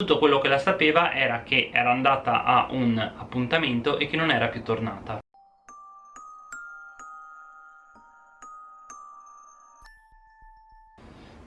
tutto quello che la sapeva era che era andata a un appuntamento e che non era più tornata.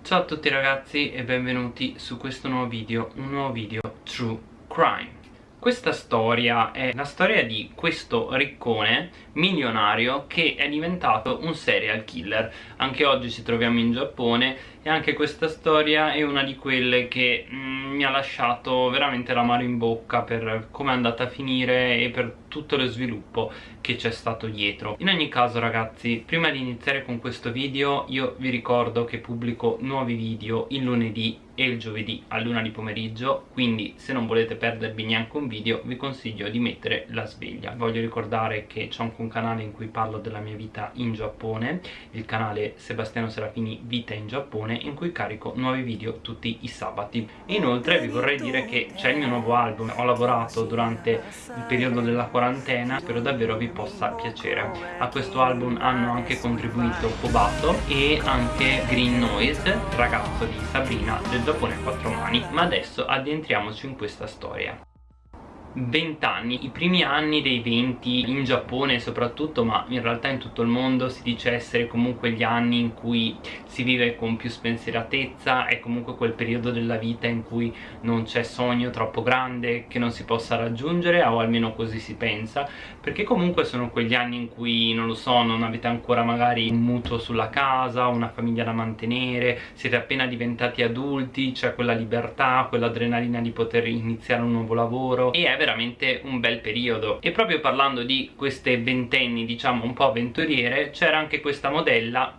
Ciao a tutti ragazzi e benvenuti su questo nuovo video, un nuovo video True Crime. Questa storia è la storia di questo riccone milionario che è diventato un serial killer. Anche oggi ci troviamo in Giappone e anche questa storia è una di quelle che mm, mi ha lasciato veramente l'amaro in bocca per come è andata a finire e per tutto lo sviluppo che c'è stato dietro. In ogni caso ragazzi prima di iniziare con questo video io vi ricordo che pubblico nuovi video il lunedì e il giovedì a luna di pomeriggio quindi se non volete perdervi neanche un video vi consiglio di mettere la sveglia. Voglio ricordare che c'è un canale in cui parlo della mia vita in Giappone il canale Sebastiano Serafini Vita in Giappone in cui carico nuovi video tutti i sabati. E inoltre vi vorrei dire che c'è il mio nuovo album. Ho lavorato durante il periodo della quarantena. Spero davvero vi possa piacere. A questo album hanno anche contribuito Kobato e anche Green Noise ragazzo di Sabrina del Giappone a quattro mani. Ma adesso addentriamoci in questa storia 20 anni, i primi anni dei 20 in Giappone soprattutto ma in realtà in tutto il mondo si dice essere comunque gli anni in cui si vive con più spensieratezza è comunque quel periodo della vita in cui non c'è sogno troppo grande che non si possa raggiungere o almeno così si pensa perché comunque sono quegli anni in cui non lo so non avete ancora magari un mutuo sulla casa una famiglia da mantenere siete appena diventati adulti c'è quella libertà quell'adrenalina di poter iniziare un nuovo lavoro e è veramente un bel periodo. E proprio parlando di queste ventenni diciamo un po' avventuriere c'era anche questa modella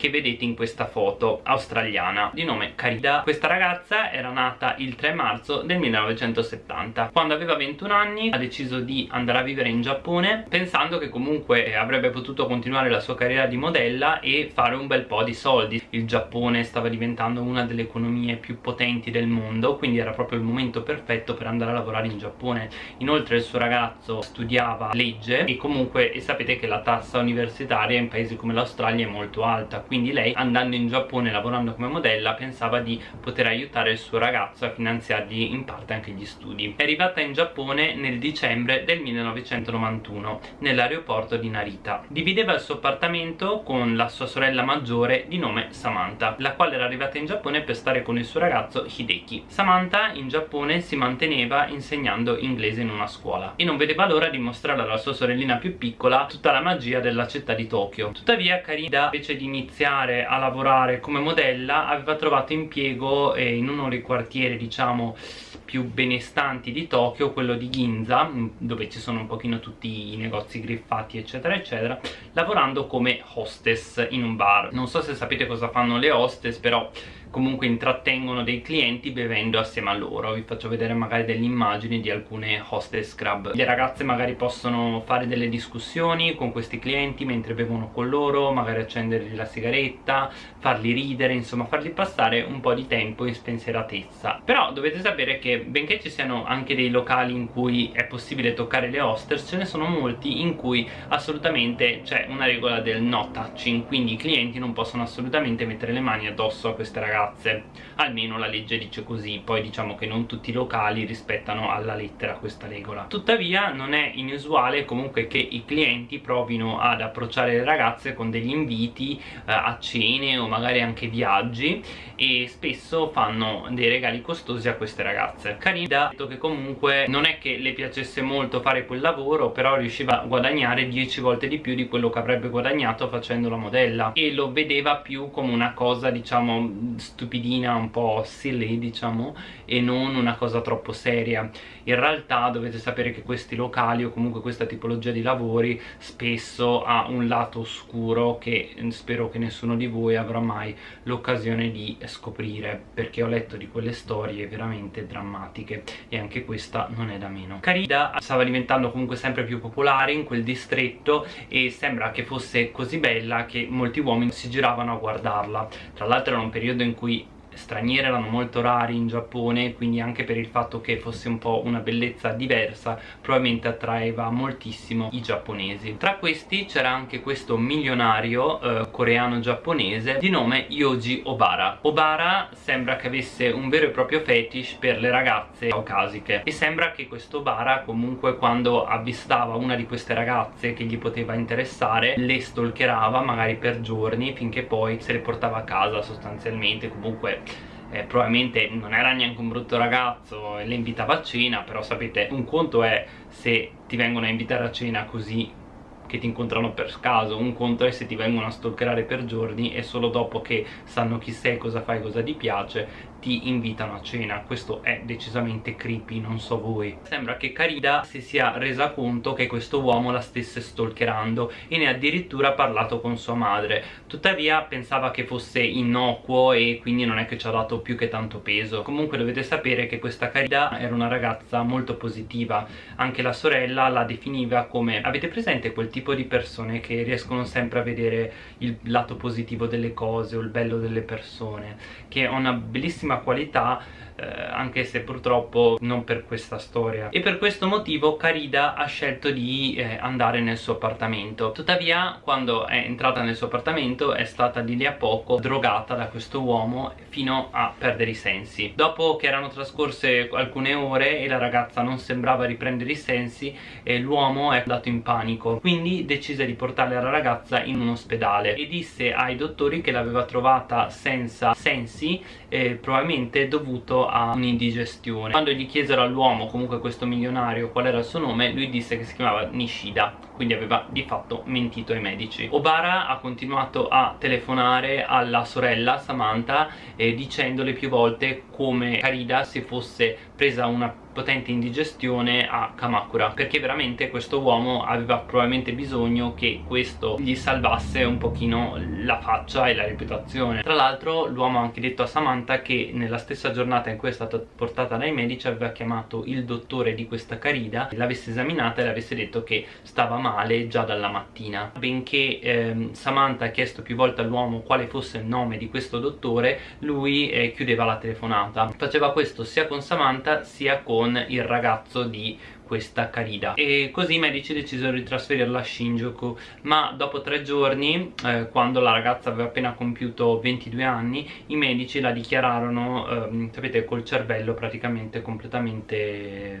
che vedete in questa foto australiana di nome Carida. Questa ragazza era nata il 3 marzo del 1970 quando aveva 21 anni ha deciso di andare a vivere in Giappone pensando che comunque avrebbe potuto continuare la sua carriera di modella e fare un bel po' di soldi. Il Giappone stava diventando una delle economie più potenti del mondo quindi era proprio il momento perfetto per andare a lavorare in Giappone. Inoltre il suo ragazzo studiava legge e comunque e sapete che la tassa universitaria in paesi come l'Australia è molto alta quindi lei andando in Giappone lavorando come modella pensava di poter aiutare il suo ragazzo a finanziargli in parte anche gli studi. È arrivata in Giappone nel dicembre del 1991 nell'aeroporto di Narita. Divideva il suo appartamento con la sua sorella maggiore di nome Samantha la quale era arrivata in Giappone per stare con il suo ragazzo Hideki. Samantha in Giappone si manteneva insegnando inglese in una scuola. E non vedeva l'ora di mostrare alla sua sorellina più piccola tutta la magia della città di Tokyo. Tuttavia Karida invece di iniziare iniziare a lavorare come modella aveva trovato impiego eh, in uno dei quartieri diciamo più benestanti di Tokyo, quello di Ginza, dove ci sono un pochino tutti i negozi griffati eccetera eccetera, lavorando come hostess in un bar. Non so se sapete cosa fanno le hostess, però comunque intrattengono dei clienti bevendo assieme a loro. Vi faccio vedere magari delle immagini di alcune hostess club. Le ragazze magari possono fare delle discussioni con questi clienti mentre bevono con loro magari accendergli la sigaretta farli ridere insomma farli passare un po' di tempo in spensieratezza. Però dovete sapere che benché ci siano anche dei locali in cui è possibile toccare le hostess ce ne sono molti in cui assolutamente c'è una regola del no touching quindi i clienti non possono assolutamente mettere le mani addosso a queste ragazze ragazze almeno la legge dice così poi diciamo che non tutti i locali rispettano alla lettera questa regola. Tuttavia non è inusuale comunque che i clienti provino ad approcciare le ragazze con degli inviti eh, a cene o magari anche viaggi e spesso fanno dei regali costosi a queste ragazze. Carida ha detto che comunque non è che le piacesse molto fare quel lavoro però riusciva a guadagnare 10 volte di più di quello che avrebbe guadagnato facendo la modella e lo vedeva più come una cosa diciamo stupidina, un po' silly diciamo e non una cosa troppo seria. In realtà dovete sapere che questi locali o comunque questa tipologia di lavori spesso ha un lato oscuro che spero che nessuno di voi avrà mai l'occasione di scoprire perché ho letto di quelle storie veramente drammatiche e anche questa non è da meno. Carida stava diventando comunque sempre più popolare in quel distretto e sembra che fosse così bella che molti uomini si giravano a guardarla. Tra l'altro era un periodo in cui こいい。Straniere erano molto rari in Giappone quindi anche per il fatto che fosse un po' una bellezza diversa probabilmente attraeva moltissimo i giapponesi. Tra questi c'era anche questo milionario eh, coreano-giapponese di nome Yoji Obara. Obara sembra che avesse un vero e proprio fetish per le ragazze caucasiche e sembra che questo Obara comunque quando avvistava una di queste ragazze che gli poteva interessare le stalkerava magari per giorni finché poi se le portava a casa sostanzialmente comunque eh, probabilmente non era neanche un brutto ragazzo e le invitava a cena però sapete un conto è se ti vengono a invitare a cena così che ti incontrano per caso un conto è se ti vengono a stalkerare per giorni e solo dopo che sanno chi sei, cosa fai, cosa ti piace ti invitano a cena. Questo è decisamente creepy, non so voi. Sembra che Carida si sia resa conto che questo uomo la stesse stalkerando e ne ha addirittura parlato con sua madre. Tuttavia pensava che fosse innocuo e quindi non è che ci ha dato più che tanto peso. Comunque dovete sapere che questa Carida era una ragazza molto positiva. Anche la sorella la definiva come avete presente quel tipo di persone che riescono sempre a vedere il lato positivo delle cose o il bello delle persone? Che ha una bellissima qualità eh, anche se purtroppo non per questa storia. E per questo motivo Carida ha scelto di eh, andare nel suo appartamento. Tuttavia quando è entrata nel suo appartamento è stata di lì a poco drogata da questo uomo fino a perdere i sensi. Dopo che erano trascorse alcune ore e la ragazza non sembrava riprendere i sensi eh, l'uomo è andato in panico. Quindi decise di portare la ragazza in un ospedale e disse ai dottori che l'aveva trovata senza sensi eh, probabilmente dovuto a un'indigestione. Quando gli chiesero all'uomo comunque questo milionario qual era il suo nome lui disse che si chiamava Nishida quindi aveva di fatto mentito ai medici. Obara ha continuato a telefonare alla sorella Samantha eh, dicendole più volte come Karida si fosse presa una potente indigestione a Kamakura perché veramente questo uomo aveva probabilmente bisogno che questo gli salvasse un pochino la faccia e la reputazione. Tra l'altro l'uomo ha anche detto a Samantha che nella stessa giornata in cui è stata portata dai medici aveva chiamato il dottore di questa Carida l'avesse esaminata e le avesse detto che stava male già dalla mattina. Benché ehm, Samantha ha chiesto più volte all'uomo quale fosse il nome di questo dottore lui eh, chiudeva la telefonata. Faceva questo sia con Samantha sia con con il ragazzo di questa Carida. E così i medici decisero di trasferirla a Shinjuku. Ma dopo tre giorni eh, quando la ragazza aveva appena compiuto 22 anni i medici la dichiararono eh, sapete col cervello praticamente completamente eh,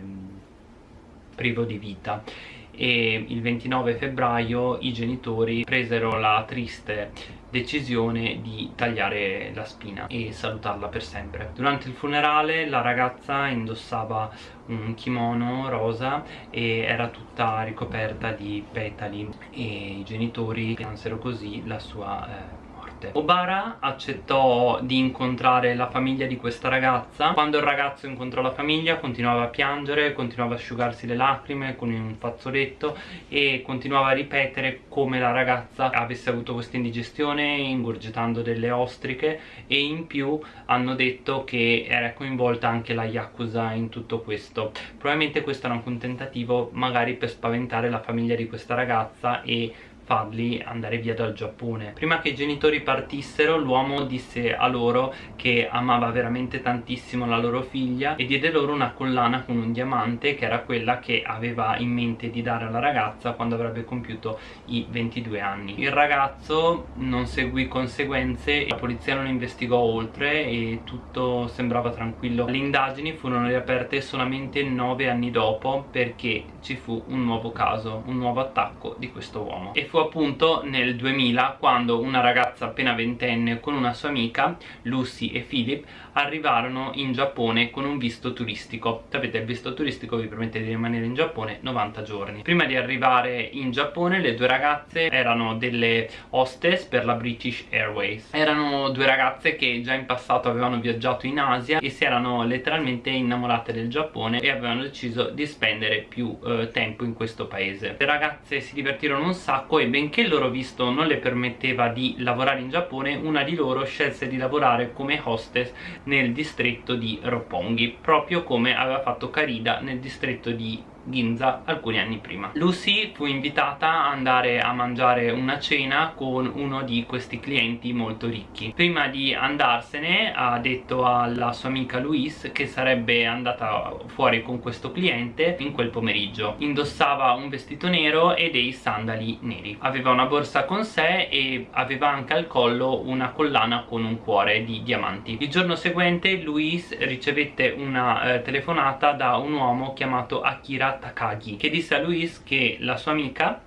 privo di vita e il 29 febbraio i genitori presero la triste decisione di tagliare la spina e salutarla per sempre. Durante il funerale la ragazza indossava un kimono rosa e era tutta ricoperta di petali e i genitori piansero così la sua eh, morte Obara accettò di incontrare la famiglia di questa ragazza. Quando il ragazzo incontrò la famiglia continuava a piangere continuava a asciugarsi le lacrime con un fazzoletto e continuava a ripetere come la ragazza avesse avuto questa indigestione ingurgitando delle ostriche e in più hanno detto che era coinvolta anche la Yakuza in tutto questo. Probabilmente questo era anche un tentativo magari per spaventare la famiglia di questa ragazza e farli andare via dal Giappone. Prima che i genitori partissero l'uomo disse a loro che amava veramente tantissimo la loro figlia e diede loro una collana con un diamante che era quella che aveva in mente di dare alla ragazza quando avrebbe compiuto i 22 anni. Il ragazzo non seguì conseguenze la polizia non investigò oltre e tutto sembrava tranquillo. Le indagini furono riaperte solamente 9 anni dopo perché ci fu un nuovo caso un nuovo attacco di questo uomo. E fu appunto nel 2000 quando una ragazza appena ventenne con una sua amica, Lucy e Philip, arrivarono in Giappone con un visto turistico. Sapete, il visto turistico vi permette di rimanere in Giappone 90 giorni. Prima di arrivare in Giappone le due ragazze erano delle hostess per la British Airways. Erano due ragazze che già in passato avevano viaggiato in Asia e si erano letteralmente innamorate del Giappone e avevano deciso di spendere più eh, tempo in questo paese. Le ragazze si divertirono un sacco e benché il loro visto non le permetteva di lavorare in Giappone una di loro scelse di lavorare come hostess nel distretto di Roppongi proprio come aveva fatto Carida nel distretto di Ginza alcuni anni prima. Lucy fu invitata ad andare a mangiare una cena con uno di questi clienti molto ricchi. Prima di andarsene ha detto alla sua amica Louise che sarebbe andata fuori con questo cliente in quel pomeriggio. Indossava un vestito nero e dei sandali neri. Aveva una borsa con sé e aveva anche al collo una collana con un cuore di diamanti. Il giorno seguente Louise ricevette una eh, telefonata da un uomo chiamato Akira Takagi che disse a Luis che la sua amica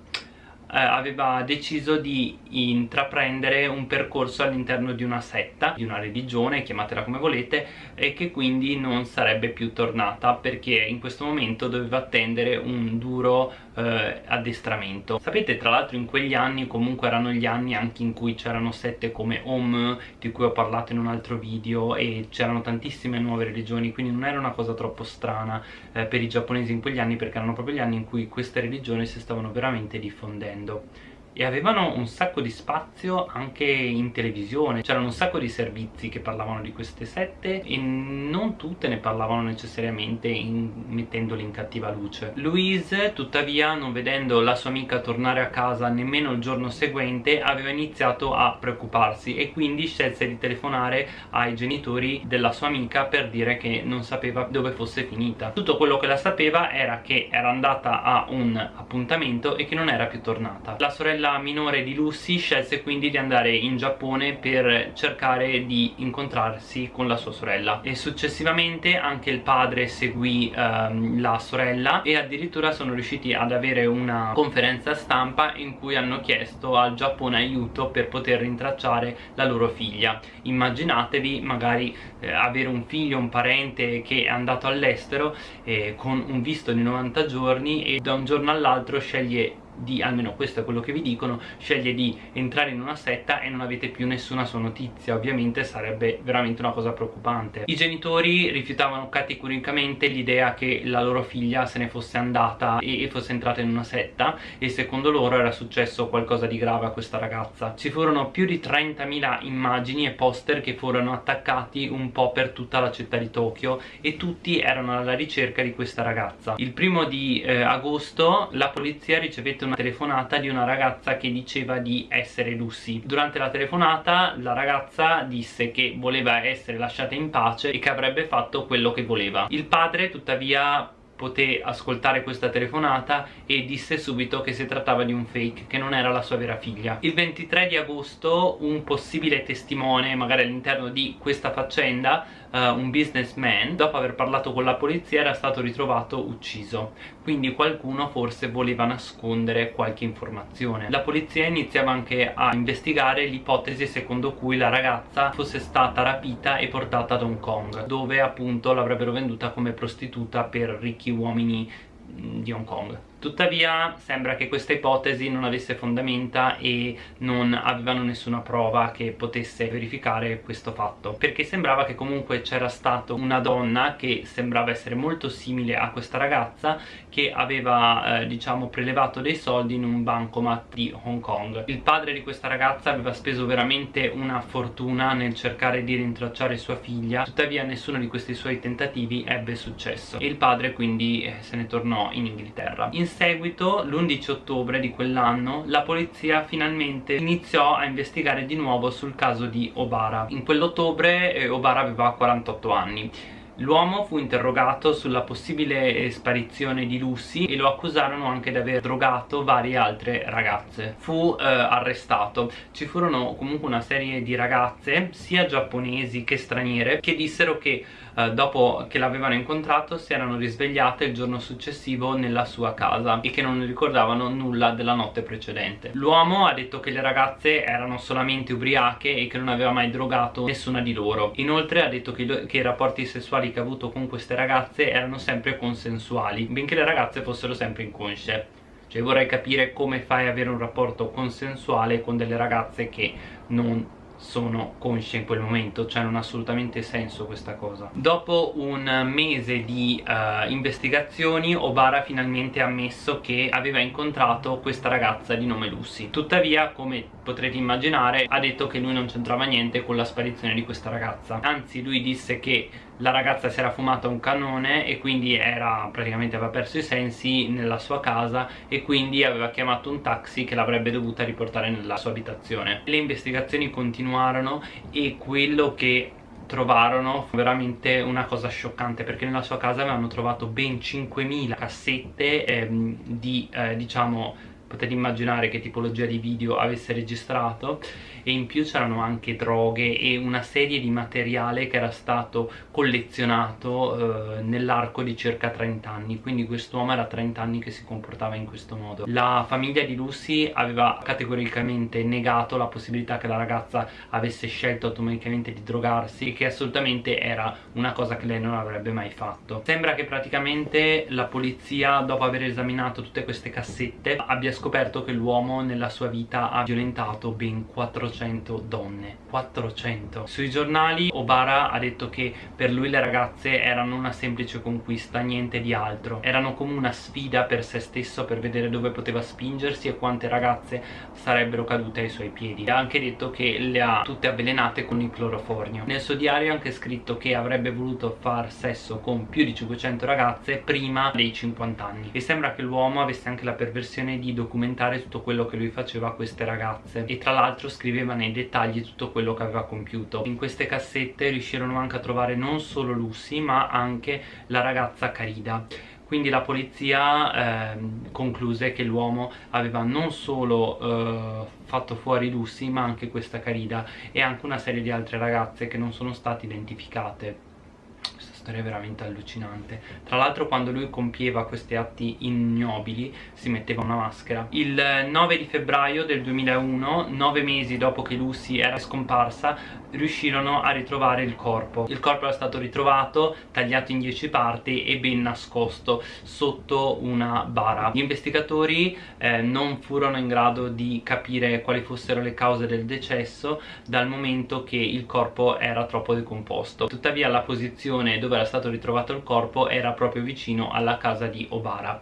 eh, aveva deciso di intraprendere un percorso all'interno di una setta, di una religione, chiamatela come volete, e che quindi non sarebbe più tornata perché in questo momento doveva attendere un duro eh, addestramento. Sapete tra l'altro in quegli anni comunque erano gli anni anche in cui c'erano sette come Om, di cui ho parlato in un altro video, e c'erano tantissime nuove religioni, quindi non era una cosa troppo strana eh, per i giapponesi in quegli anni perché erano proprio gli anni in cui queste religioni si stavano veramente diffondendo e avevano un sacco di spazio anche in televisione. C'erano un sacco di servizi che parlavano di queste sette e non tutte ne parlavano necessariamente in, mettendole in cattiva luce. Louise tuttavia non vedendo la sua amica tornare a casa nemmeno il giorno seguente aveva iniziato a preoccuparsi e quindi scelse di telefonare ai genitori della sua amica per dire che non sapeva dove fosse finita. Tutto quello che la sapeva era che era andata a un appuntamento e che non era più tornata. La sorella sorella minore di Lucy scelse quindi di andare in Giappone per cercare di incontrarsi con la sua sorella. E successivamente anche il padre seguì ehm, la sorella e addirittura sono riusciti ad avere una conferenza stampa in cui hanno chiesto al Giappone aiuto per poter rintracciare la loro figlia. Immaginatevi magari eh, avere un figlio, un parente che è andato all'estero eh, con un visto di 90 giorni e da un giorno all'altro sceglie di, almeno questo è quello che vi dicono, sceglie di entrare in una setta e non avete più nessuna sua notizia, ovviamente sarebbe veramente una cosa preoccupante. I genitori rifiutavano categoricamente l'idea che la loro figlia se ne fosse andata e fosse entrata in una setta e secondo loro era successo qualcosa di grave a questa ragazza. Ci furono più di 30.000 immagini e poster che furono attaccati un po' per tutta la città di Tokyo e tutti erano alla ricerca di questa ragazza. Il primo di eh, agosto la polizia ricevette una telefonata di una ragazza che diceva di essere Lucy. Durante la telefonata la ragazza disse che voleva essere lasciata in pace e che avrebbe fatto quello che voleva. Il padre tuttavia poté ascoltare questa telefonata e disse subito che si trattava di un fake, che non era la sua vera figlia. Il 23 di agosto un possibile testimone, magari all'interno di questa faccenda, uh, un businessman, dopo aver parlato con la polizia era stato ritrovato ucciso. Quindi qualcuno forse voleva nascondere qualche informazione. La polizia iniziava anche a investigare l'ipotesi secondo cui la ragazza fosse stata rapita e portata ad Hong Kong, dove appunto l'avrebbero venduta come prostituta per ricchi uomini mm, di Hong Kong tuttavia sembra che questa ipotesi non avesse fondamenta e non avevano nessuna prova che potesse verificare questo fatto perché sembrava che comunque c'era stata una donna che sembrava essere molto simile a questa ragazza che aveva eh, diciamo prelevato dei soldi in un bancomat di Hong Kong. Il padre di questa ragazza aveva speso veramente una fortuna nel cercare di rintracciare sua figlia tuttavia nessuno di questi suoi tentativi ebbe successo. E il padre quindi eh, se ne tornò in Inghilterra. In seguito, l'11 ottobre di quell'anno, la polizia finalmente iniziò a investigare di nuovo sul caso di Obara. In quell'ottobre eh, Obara aveva 48 anni. L'uomo fu interrogato sulla possibile sparizione di Lucy e lo accusarono anche di aver drogato varie altre ragazze. Fu eh, arrestato. Ci furono comunque una serie di ragazze, sia giapponesi che straniere, che dissero che eh, dopo che l'avevano incontrato si erano risvegliate il giorno successivo nella sua casa e che non ricordavano nulla della notte precedente. L'uomo ha detto che le ragazze erano solamente ubriache e che non aveva mai drogato nessuna di loro. Inoltre ha detto che, che i rapporti sessuali che ha avuto con queste ragazze erano sempre consensuali, benché le ragazze fossero sempre inconsce. Cioè vorrei capire come fai ad avere un rapporto consensuale con delle ragazze che non sono consci in quel momento cioè non ha assolutamente senso questa cosa. Dopo un mese di uh, investigazioni Obara finalmente ha ammesso che aveva incontrato questa ragazza di nome Lucy. Tuttavia come potrete immaginare ha detto che lui non c'entrava niente con la sparizione di questa ragazza. Anzi lui disse che la ragazza si era fumata un cannone e quindi era praticamente aveva perso i sensi nella sua casa e quindi aveva chiamato un taxi che l'avrebbe dovuta riportare nella sua abitazione. Le investigazioni continuarono e quello che trovarono veramente una cosa scioccante perché nella sua casa avevano trovato ben 5.000 cassette ehm, di eh, diciamo potete immaginare che tipologia di video avesse registrato e in più c'erano anche droghe e una serie di materiale che era stato collezionato eh, nell'arco di circa 30 anni. Quindi quest'uomo era 30 anni che si comportava in questo modo. La famiglia di Lucy aveva categoricamente negato la possibilità che la ragazza avesse scelto automaticamente di drogarsi che assolutamente era una cosa che lei non avrebbe mai fatto. Sembra che praticamente la polizia dopo aver esaminato tutte queste cassette abbia scoperto che l'uomo nella sua vita ha violentato ben 400 400 donne. 400 sui giornali Obara ha detto che per lui le ragazze erano una semplice conquista niente di altro. Erano come una sfida per se stesso per vedere dove poteva spingersi e quante ragazze sarebbero cadute ai suoi piedi. Ha anche detto che le ha tutte avvelenate con il cloroformio. Nel suo diario ha anche scritto che avrebbe voluto far sesso con più di 500 ragazze prima dei 50 anni. E sembra che l'uomo avesse anche la perversione di documentare tutto quello che lui faceva a queste ragazze. E tra l'altro scriveva nei dettagli tutto quello che aveva compiuto. In queste cassette riuscirono anche a trovare non solo Lucy ma anche la ragazza Carida. Quindi la polizia eh, concluse che l'uomo aveva non solo eh, fatto fuori Lucy ma anche questa Carida e anche una serie di altre ragazze che non sono state identificate storia veramente allucinante. Tra l'altro quando lui compieva questi atti ignobili si metteva una maschera. Il 9 di febbraio del 2001 nove mesi dopo che Lucy era scomparsa riuscirono a ritrovare il corpo. Il corpo era stato ritrovato tagliato in 10 parti e ben nascosto sotto una bara. Gli investigatori eh, non furono in grado di capire quali fossero le cause del decesso dal momento che il corpo era troppo decomposto. Tuttavia la posizione dove dove era stato ritrovato il corpo era proprio vicino alla casa di Obara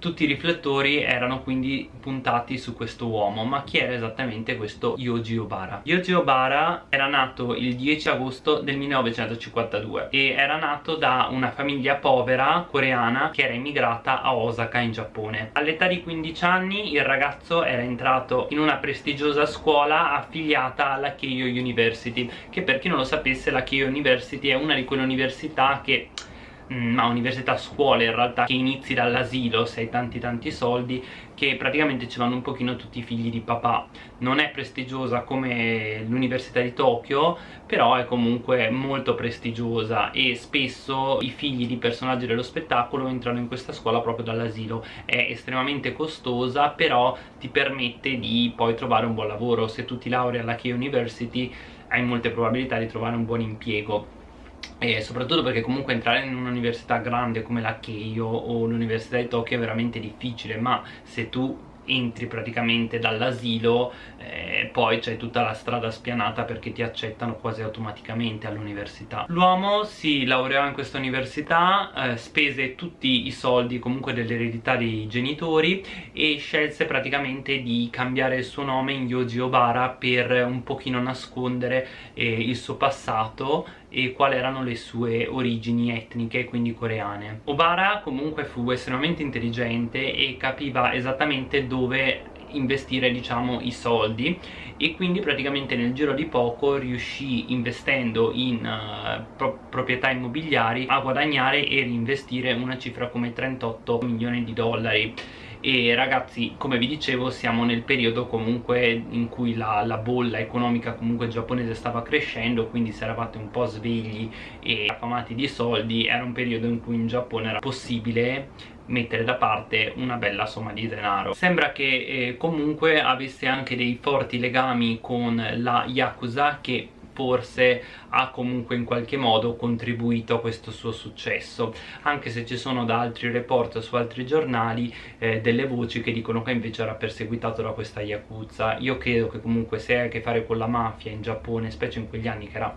tutti i riflettori erano quindi puntati su questo uomo ma chi era esattamente questo Yoji Obara? Yoji Obara era nato il 10 agosto del 1952 e era nato da una famiglia povera coreana che era immigrata a Osaka in Giappone all'età di 15 anni il ragazzo era entrato in una prestigiosa scuola affiliata alla Keio University che per chi non lo sapesse la Keio University è una di quelle università che ma università scuole in realtà che inizi dall'asilo se hai tanti tanti soldi che praticamente ci vanno un pochino tutti i figli di papà. Non è prestigiosa come l'università di Tokyo però è comunque molto prestigiosa e spesso i figli di personaggi dello spettacolo entrano in questa scuola proprio dall'asilo. È estremamente costosa però ti permette di poi trovare un buon lavoro. Se tu ti lauri alla Key University hai molte probabilità di trovare un buon impiego e soprattutto perché comunque entrare in un'università grande come la Keio o l'università di Tokyo è veramente difficile ma se tu entri praticamente dall'asilo eh, poi c'è tutta la strada spianata perché ti accettano quasi automaticamente all'università l'uomo si laureò in questa università eh, spese tutti i soldi comunque dell'eredità dei genitori e scelse praticamente di cambiare il suo nome in Yoji Obara per un pochino nascondere eh, il suo passato e quali erano le sue origini etniche, quindi coreane. Obara comunque fu estremamente intelligente e capiva esattamente dove investire diciamo i soldi. E quindi praticamente nel giro di poco riuscì investendo in uh, pro proprietà immobiliari a guadagnare e reinvestire una cifra come 38 milioni di dollari. E ragazzi come vi dicevo siamo nel periodo comunque in cui la, la, bolla economica comunque giapponese stava crescendo quindi se eravate un po' svegli e affamati di soldi era un periodo in cui in Giappone era possibile mettere da parte una bella somma di denaro. Sembra che eh, comunque avesse anche dei forti legami con la Yakuza che forse ha comunque in qualche modo contribuito a questo suo successo. Anche se ci sono da altri report su altri giornali eh, delle voci che dicono che invece era perseguitato da questa Yakuza. Io credo che comunque se hai a che fare con la mafia in Giappone specie in quegli anni che era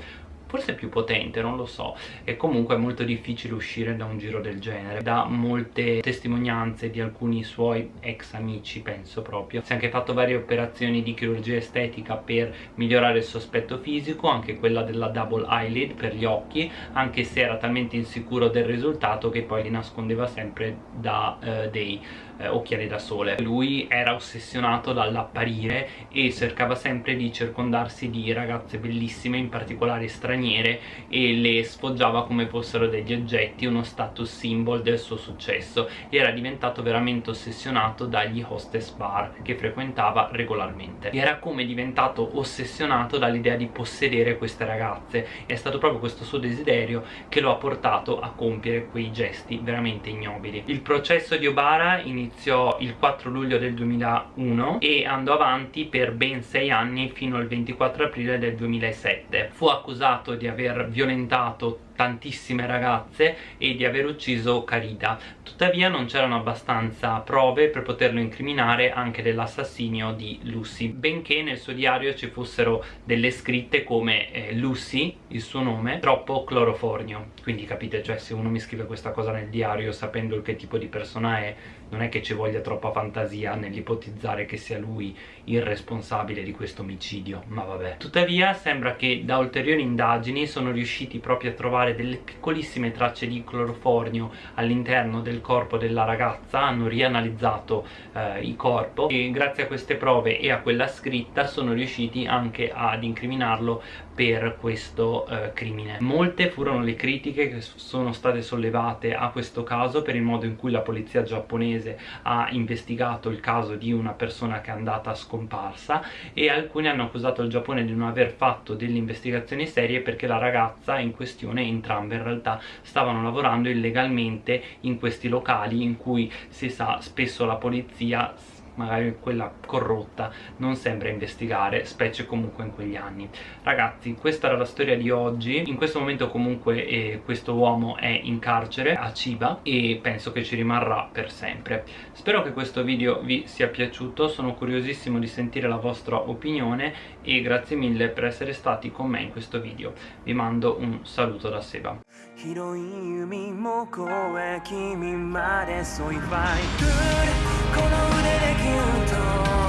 forse più potente non lo so. E comunque è molto difficile uscire da un giro del genere. Da molte testimonianze di alcuni suoi ex amici penso proprio. Si è anche fatto varie operazioni di chirurgia estetica per migliorare il sospetto fisico anche quella della double eyelid per gli occhi anche se era talmente insicuro del risultato che poi li nascondeva sempre da eh, dei eh, occhiali da sole. Lui era ossessionato dall'apparire e cercava sempre di circondarsi di ragazze bellissime in particolare straniere e le sfoggiava come fossero degli oggetti uno status symbol del suo successo. Era diventato veramente ossessionato dagli hostess bar che frequentava regolarmente. Era come diventato ossessionato dall'idea di possedere queste ragazze. È stato proprio questo suo desiderio che lo ha portato a compiere quei gesti veramente ignobili. Il processo di Obara iniziò iniziò il 4 luglio del 2001 e andò avanti per ben 6 anni fino al 24 aprile del 2007 fu accusato di aver violentato tantissime ragazze e di aver ucciso Carida tuttavia non c'erano abbastanza prove per poterlo incriminare anche dell'assassinio di Lucy benché nel suo diario ci fossero delle scritte come eh, Lucy, il suo nome, troppo clorofornio quindi capite, cioè se uno mi scrive questa cosa nel diario sapendo che tipo di persona è non è che ci voglia troppa fantasia nell'ipotizzare che sia lui il responsabile di questo omicidio ma vabbè. Tuttavia sembra che da ulteriori indagini sono riusciti proprio a trovare delle piccolissime tracce di clorofornio all'interno del corpo della ragazza. Hanno rianalizzato eh, il corpo e grazie a queste prove e a quella scritta sono riusciti anche ad incriminarlo per questo eh, crimine. Molte furono le critiche che sono state sollevate a questo caso per il modo in cui la polizia giapponese ha investigato il caso di una persona che è andata scomparsa e alcuni hanno accusato il Giappone di non aver fatto delle investigazioni serie perché la ragazza in questione entrambe in realtà stavano lavorando illegalmente in questi locali in cui si sa spesso la polizia magari quella corrotta non sembra investigare specie comunque in quegli anni ragazzi questa era la storia di oggi in questo momento comunque eh, questo uomo è in carcere a Chiba e penso che ci rimarrà per sempre spero che questo video vi sia piaciuto sono curiosissimo di sentire la vostra opinione e grazie mille per essere stati con me in questo video vi mando un saluto da Seba 広い海も越え君まで添いファイ この腕でギュッと